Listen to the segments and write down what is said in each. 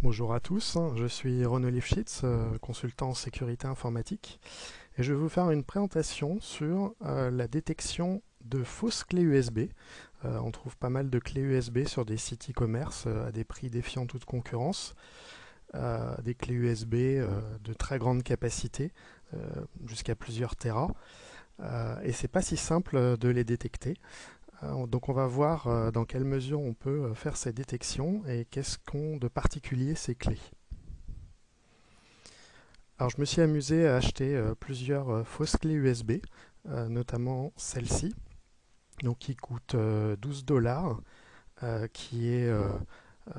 Bonjour à tous, je suis Renaud Lifshitz, euh, consultant en sécurité informatique, et je vais vous faire une présentation sur euh, la détection de fausses clés USB. Euh, on trouve pas mal de clés USB sur des sites e-commerce à des prix défiant toute concurrence. des clés USB de très grande capacité, jusqu'à plusieurs terras. et c'est pas si simple de les détecter. Euh, donc on va voir euh, dans quelle mesure on peut euh, faire ces détections et qu'est-ce qu'ont de particulier ces clés. Alors je me suis amusé à acheter plusieurs fausses clés USB, notamment celle-ci, qui coûte 12 dollars, qui est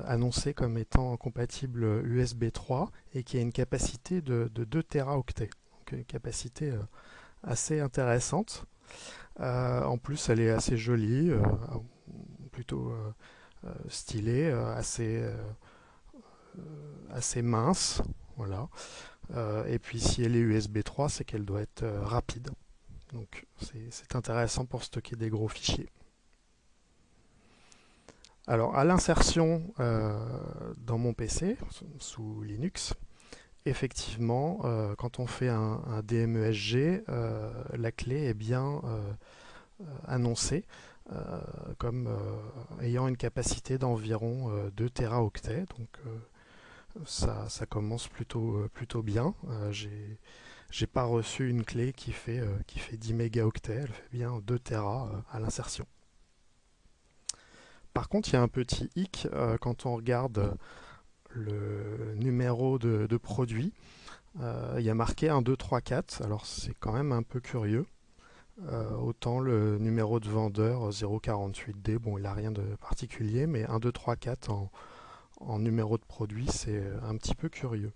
annoncée comme étant compatible USB 3 et qui a une capacité de, de 2 teraoctets, donc une capacité assez intéressante. Euh, en plus, elle est assez jolie, euh, plutôt euh, stylée, assez, mince. Voilà. et puis si elle est USB 3, c'est qu'elle doit être rapide. Donc c'est intéressant pour stocker des gros fichiers. Alors à l'insertion dans mon PC, sous Linux, effectivement, euh, quand on fait un, DMESG, euh, la clé est bien euh, annoncée comme ayant une capacité d'environ 2 teraoctets. Donc ça, commence plutôt, plutôt bien. J'ai pas reçu une clé qui fait, qui fait 10 mégaoctets, elle fait bien 2 Tera à l'insertion. Par contre, il y a un petit hic quand on regarde le numéro de, produit. Euh, il y a marqué 1, 2, 3, 4. Alors c'est quand même un peu curieux. Euh, autant le numéro de vendeur 048D, bon il n'a rien de particulier, mais 1, 2, 3, 4 en, numéro de produit, c'est un petit peu curieux.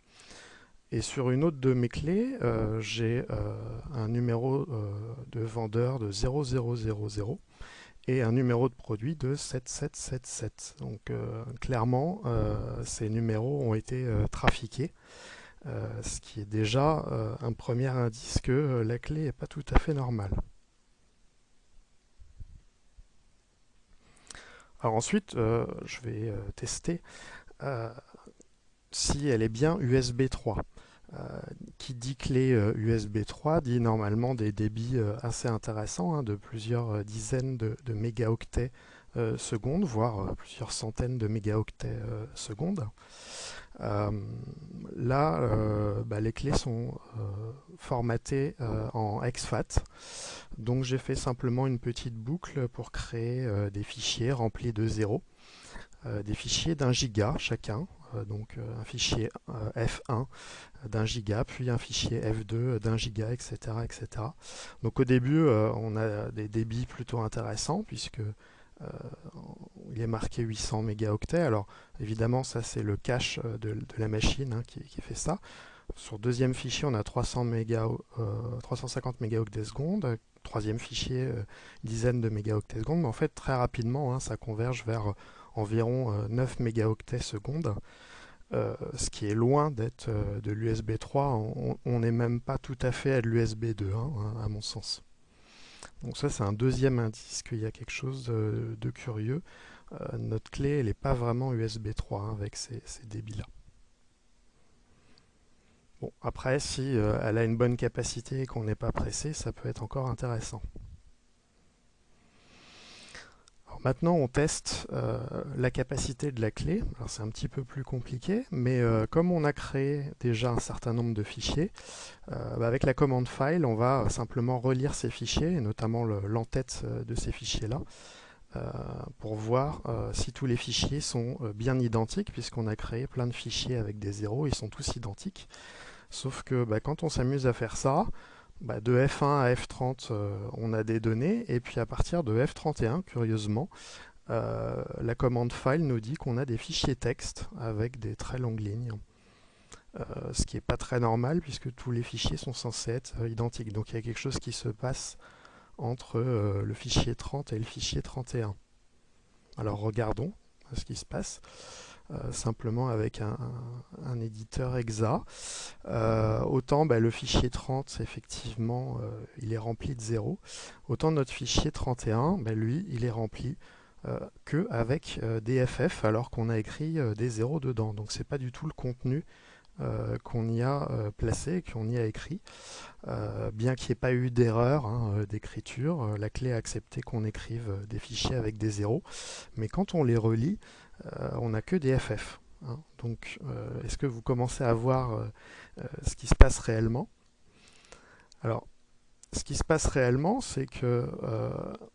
Et sur une autre de mes clés, euh, j'ai un numéro de vendeur de 0000 et un numéro de produit de 7777. Donc euh, clairement, euh, ces numéros ont été euh, trafiqués, ce qui est déjà un premier indice que la clé n'est pas tout à fait normale. Alors ensuite, je vais tester si elle est bien USB 3. Euh, qui dit clé USB euh, 3 dit normalement des débits euh, assez intéressants, hein, de plusieurs dizaines de, mégaoctets secondes, voire plusieurs centaines de mégaoctets secondes. là, bah, les clés sont formatées en exFAT. Donc j'ai fait simplement une petite boucle pour créer des fichiers remplis de zéros. des fichiers d'un giga chacun, donc euh, un fichier euh, F1 d'un giga, puis un fichier F2 d'un giga, etc., etc. Donc au début, on a des débits plutôt intéressants, puisque il est marqué 800 mégaoctets. Alors évidemment, ça c'est le cache de, la machine hein, qui, fait ça. Sur deuxième fichier, on a 300 méga, 350 mégaoctets secondes. Troisième fichier, une dizaine de mégaoctets secondes. Mais en fait, très rapidement, hein, ça converge vers environ 9 euh, mégaoctets secondes, euh, ce qui est loin d'être euh, de l'USB 3. On n'est même pas tout à fait à l'USB 2, hein, à mon sens. Donc ça, c'est un deuxième indice qu'il y a quelque chose de, curieux. notre clé, elle n'est pas vraiment USB 3 hein, avec ces, débits-là. Bon, après, si elle a une bonne capacité et qu'on n'est pas pressé, ça peut être encore intéressant. Maintenant, on teste euh, la capacité de la clé. c'est un petit peu plus compliqué, mais euh, comme on a créé déjà un certain nombre de fichiers, euh, bah, avec la commande file, on va simplement relire ces fichiers, et notamment l'entête de ces fichiers-là, pour voir si tous les fichiers sont bien identiques, puisqu'on a créé plein de fichiers avec des zéros, ils sont tous identiques. Sauf que bah, quand on s'amuse à faire ça, bah, de F1 à F30, euh, on a des données, et puis à partir de F31, curieusement, euh, la commande file nous dit qu'on a des fichiers texte avec des très longues lignes. Euh, ce qui n'est pas très normal puisque tous les fichiers sont censés être identiques. Donc il y a quelque chose qui se passe entre le fichier 30 et le fichier 31. Alors regardons ce qui se passe. Euh, simplement avec un, éditeur exa. Euh, autant bah, le fichier 30, effectivement, euh, il est rempli de 0. Autant notre fichier 31, bah, lui, il est rempli que avec des FF alors qu'on a écrit des zéros dedans. Donc c'est pas du tout le contenu qu'on y a placé, qu'on y a écrit. bien qu'il n'y ait pas eu d'erreur hein, d'écriture, la clé a accepté qu'on écrive des fichiers avec des zéros. Mais quand on les relit, on n'a que des FF. Hein. Donc, est-ce que vous commencez à voir ce qui se passe réellement? Alors, ce qui se passe réellement, c'est que euh,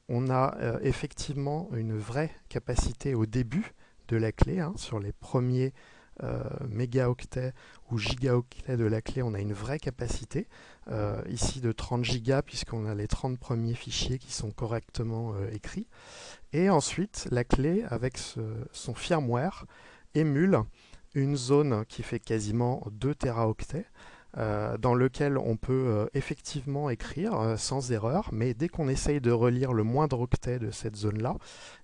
on a euh, effectivement une vraie capacité au début de la clé. Hein, sur les premiers euh, mégaoctets ou gigaoctets de la clé, on a une vraie capacité. ici de 30 gigas, puisqu'on a les 30 premiers fichiers qui sont correctement écrits. Et ensuite, la clé, avec son firmware, émule une zone qui fait quasiment 2 teraoctets. Euh, dans lequel on peut euh, effectivement écrire euh, sans erreur, mais dès qu'on essaye de relire le moindre octet de cette zone-là,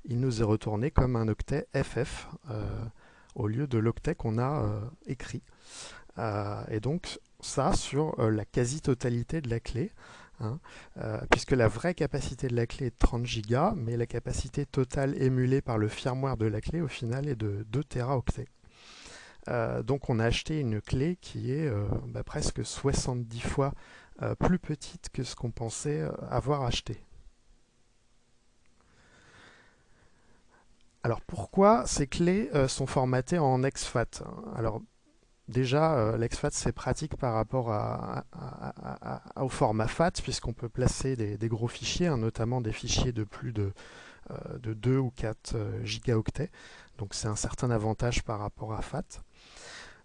il nous est retourné comme un octet FF au lieu de l'octet qu'on a écrit. et donc ça sur la quasi-totalité de la clé. Hein, puisque la vraie capacité de la clé est de 30 Go, mais la capacité totale émulée par le firmware de la clé au final est de 2 Teraoctets. Euh, donc on a acheté une clé qui est euh, bah, presque 70 fois euh, plus petite que ce qu'on pensait avoir acheté. Alors pourquoi ces clés sont formatées en exFAT? Alors déjà, l'exFAT c'est pratique par rapport au format FAT puisqu'on peut placer des, gros fichiers, hein, notamment des fichiers de plus de, de 2 ou 4 gigaoctets. Donc c'est un certain avantage par rapport à FAT.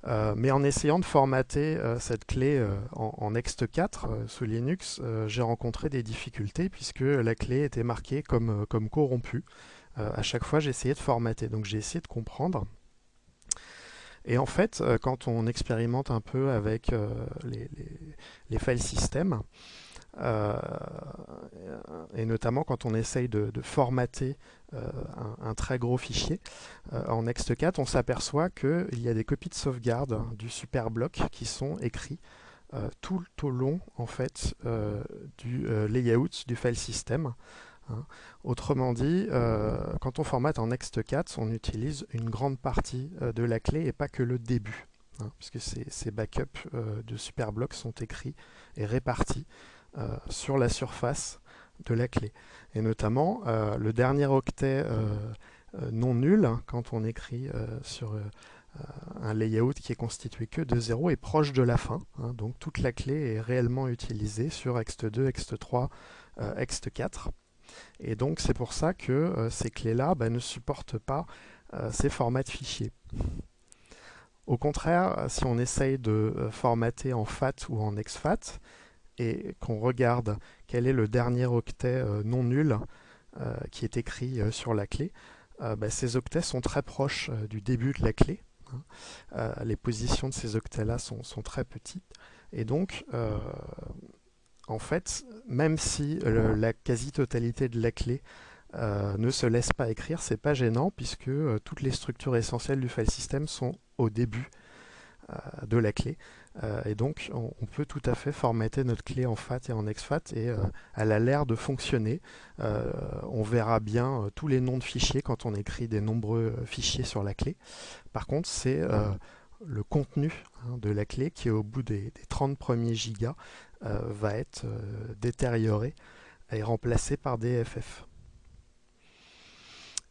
Euh, mais en essayant de formater euh, cette clé euh, en, ext4 sous Linux, j'ai rencontré des difficultés puisque la clé était marquée comme corrompue. À chaque fois, j'ai essayé de formater, donc j'ai essayé de comprendre. Et en fait, quand on expérimente un peu avec les, les, les file systems, euh, et notamment quand on essaye de, formater euh, un, très gros fichier. Euh, en Next4, on s'aperçoit qu'il y a des copies de sauvegarde du superblock qui sont écrits tout au long en fait du layout du file system. Hein. Autrement dit, quand on formate en Next4, on utilise une grande partie de la clé et pas que le début, hein, puisque ces, backups de superblock sont écrits et répartis euh, sur la surface de la clé. Et notamment, euh, le dernier octet euh, non nul, hein, quand on écrit sur un layout qui est constitué que de 0 est proche de la fin. Donc toute la clé est réellement utilisée sur ext2, ext3, ext4. Et donc c'est pour ça que ces clés-là bah, ne supportent pas ces formats de fichiers. Au contraire, si on essaye de formater en FAT ou en exFAT, et qu'on regarde quel est le dernier octet euh, non nul euh, qui est écrit euh, sur la clé, bah, ces octets sont très proches du début de la clé. Hein. les positions de ces octets-là sont, très petites. Et donc, en fait, même si la quasi-totalité de la clé ne se laisse pas écrire, c'est pas gênant puisque toutes les structures essentielles du file system sont au début de la clé. Euh, et donc, on, peut tout à fait formater notre clé en FAT et en exFAT et euh, elle a l'air de fonctionner. Euh, on verra bien tous les noms de fichiers quand on écrit des nombreux fichiers sur la clé. Par contre, c'est le contenu hein, de la clé qui, au bout des, des 30 premiers gigas, va être détérioré et remplacé par des FF.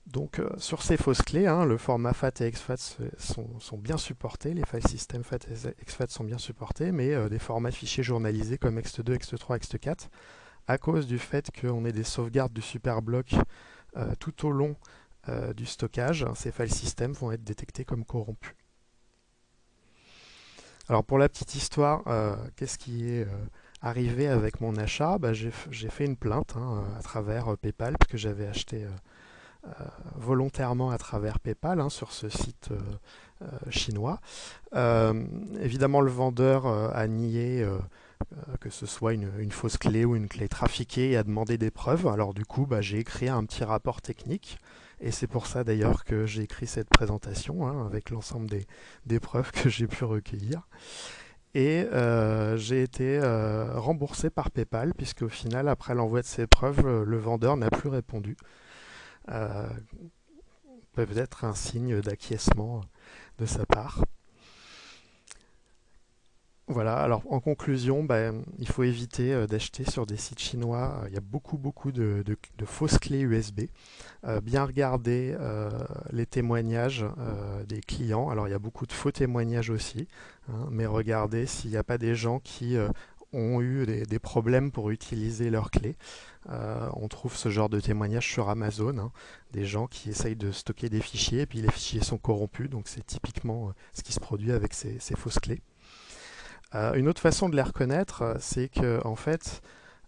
Donc euh, sur ces fausses clés, hein, le format FAT et exFAT sont, bien supportés, les file systems FAT et exFAT sont bien supportés, mais euh, des formats fichiers journalisés comme ext2, ext3, ext4, à cause du fait qu'on ait des sauvegardes du superblock euh, tout au long du stockage, ces file systems vont être détectés comme corrompus. Alors pour la petite histoire, qu'est-ce qui est arrivé avec mon achat? Bah, J'ai fait une plainte hein, à travers PayPal, que j'avais acheté euh, volontairement à travers PayPal hein, sur ce site euh, euh, chinois. évidemment, le vendeur a nié que ce soit une, fausse clé ou une clé trafiquée et a demandé des preuves. Alors du coup, bah, j'ai écrit un petit rapport technique et c'est pour ça d'ailleurs que j'ai écrit cette présentation hein, avec l'ensemble des, preuves que j'ai pu recueillir. Et j'ai été remboursé par PayPal puisque au final, après l'envoi de ces preuves, le vendeur n'a plus répondu. peuvent être un signe d'acquiescement de sa part. Voilà, alors en conclusion, ben, il faut éviter euh, d'acheter sur des sites chinois. Il y a beaucoup, beaucoup de, fausses clés USB. Euh, bien regarder euh, les témoignages des clients. Alors il y a beaucoup de faux témoignages aussi, hein, mais regardez s'il n'y a pas des gens qui ont eu des, problèmes pour utiliser leurs clés. on trouve ce genre de témoignages sur Amazon, hein. des gens qui essayent de stocker des fichiers et puis les fichiers sont corrompus, donc c'est typiquement ce qui se produit avec ces fausses clés. Euh, une autre façon de les reconnaître, euh, c'est que en fait,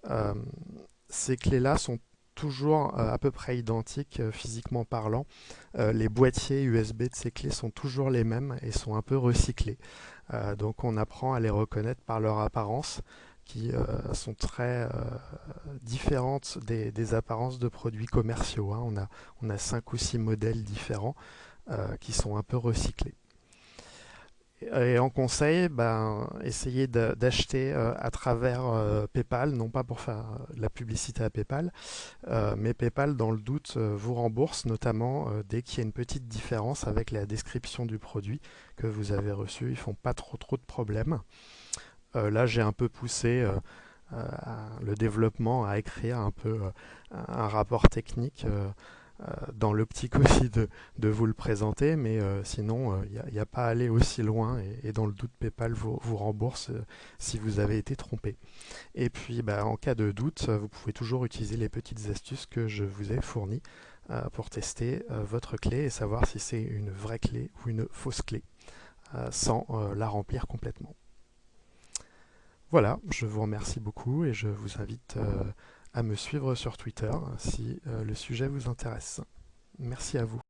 euh, ces clés-là sont toujours à peu près identiques physiquement parlant. les boîtiers USB de ces clés sont toujours les mêmes et sont un peu recyclés. donc on apprend à les reconnaître par leur apparence qui sont très différentes des, apparences de produits commerciaux. Hein. On, a, on a cinq ou six modèles différents qui sont un peu recyclés. Et en conseil, ben, essayez d'acheter euh, à travers euh, PayPal, non pas pour faire euh, la publicité à PayPal, mais PayPal, dans le doute, vous rembourse, notamment dès qu'il y a une petite différence avec la description du produit que vous avez reçu. Ils font pas trop trop de problèmes. là, j'ai un peu poussé le développement à écrire un peu un rapport technique dans l'optique aussi de, vous le présenter, mais euh, sinon, il euh, n'y a, pas à aller aussi loin et, dans le doute, PayPal vous, rembourse si vous avez été trompé. Et puis, bah, en cas de doute, vous pouvez toujours utiliser les petites astuces que je vous ai fournies pour tester votre clé et savoir si c'est une vraie clé ou une fausse clé, sans la remplir complètement. Voilà, je vous remercie beaucoup et je vous invite à me suivre sur Twitter si euh, le sujet vous intéresse. Merci à vous.